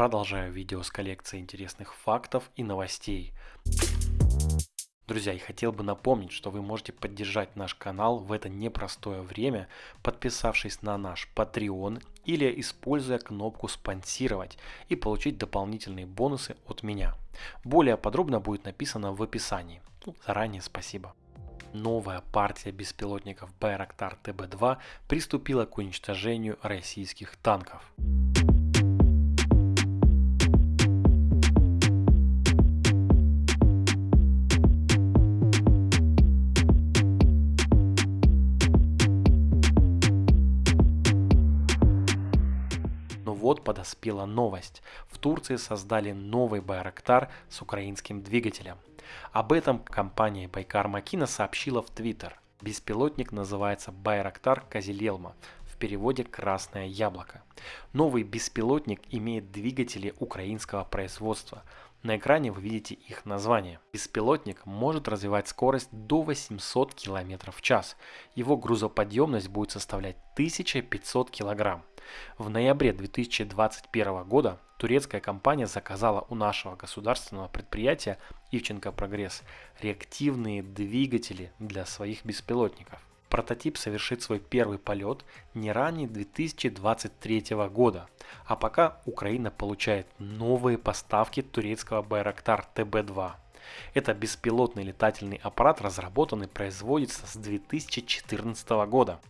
Продолжаю видео с коллекцией интересных фактов и новостей. Друзья, я хотел бы напомнить, что вы можете поддержать наш канал в это непростое время, подписавшись на наш Patreon или используя кнопку «Спонсировать» и получить дополнительные бонусы от меня. Более подробно будет написано в описании. Ну, заранее спасибо. Новая партия беспилотников Байрактар ТБ-2 приступила к уничтожению российских танков. Вот подоспела новость. В Турции создали новый Байрактар с украинским двигателем. Об этом компания Байкар Макина сообщила в Твиттер. Беспилотник называется Байрактар Казилелма, в переводе «красное яблоко». Новый беспилотник имеет двигатели украинского производства. На экране вы видите их название. Беспилотник может развивать скорость до 800 км в час. Его грузоподъемность будет составлять 1500 кг. В ноябре 2021 года турецкая компания заказала у нашего государственного предприятия Ивченко Прогресс реактивные двигатели для своих беспилотников. Прототип совершит свой первый полет не ранее 2023 года, а пока Украина получает новые поставки турецкого Байрактар ТБ-2. Это беспилотный летательный аппарат разработан и производится с 2014 года.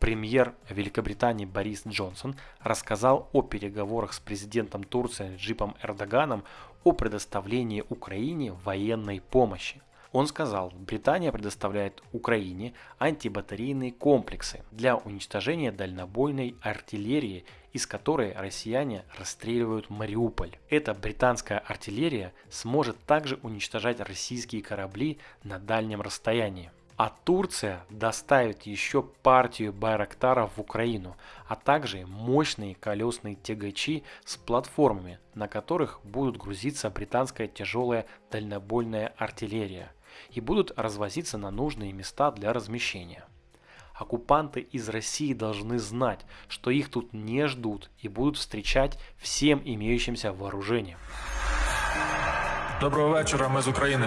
Премьер Великобритании Борис Джонсон рассказал о переговорах с президентом Турции Джипом Эрдоганом о предоставлении Украине военной помощи. Он сказал, Британия предоставляет Украине антибатарейные комплексы для уничтожения дальнобойной артиллерии, из которой россияне расстреливают Мариуполь. Эта британская артиллерия сможет также уничтожать российские корабли на дальнем расстоянии. А Турция доставит еще партию Байрактаров в Украину, а также мощные колесные тягачи с платформами, на которых будут грузиться британская тяжелая дальнобойная артиллерия и будут развозиться на нужные места для размещения. Оккупанты из России должны знать, что их тут не ждут и будут встречать всем имеющимся вооружением. Доброго вечора, ми з України.